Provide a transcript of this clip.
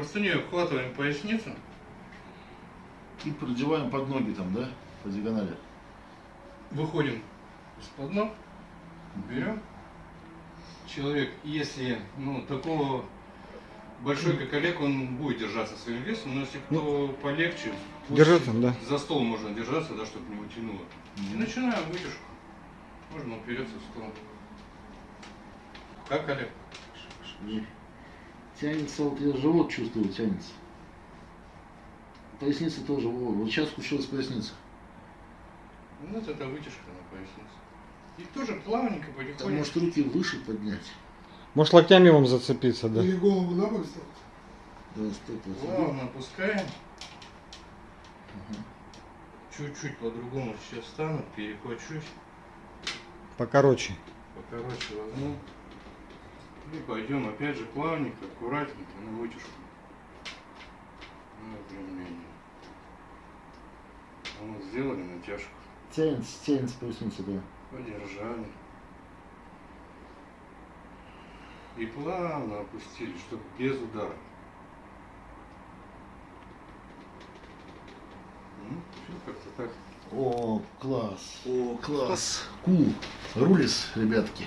Простыней обхватываем поясницу. И продеваем под ноги там, да? По диагонали. Выходим из-под ног. Берем. Человек, если ну, такого большой, как Олег, он будет держаться своим весом, но если кто полегче, пусть Держаться, да. за стол можно держаться, да, чтобы не утянуло. И начинаем вытяжку. Можно упереться в стол. Как, Олег? И Тянется, вот я живот чувствую, тянется. Поясница тоже, вот, вот сейчас включилась поясница. Ну, вот это вытяжка на пояснице. И тоже плавненько, Там потихоньку. может руки выше поднять. Может локтями вам зацепиться, да? Или голову на бок ставить. Да, стоп. Плавно опускаем. Ага. Чуть-чуть по-другому сейчас встану, перехвачусь. Покороче. Покороче возьму. И пойдем опять же плавненько, аккуратненько на вытяжку. На выпрямление. Вот, сделали натяжку. Тянется, тянется поясница, да. Подержали. И плавно опустили, чтобы без удара. Ну, все как-то так. О, класс. О, класс. Кул. Рулис, ребятки.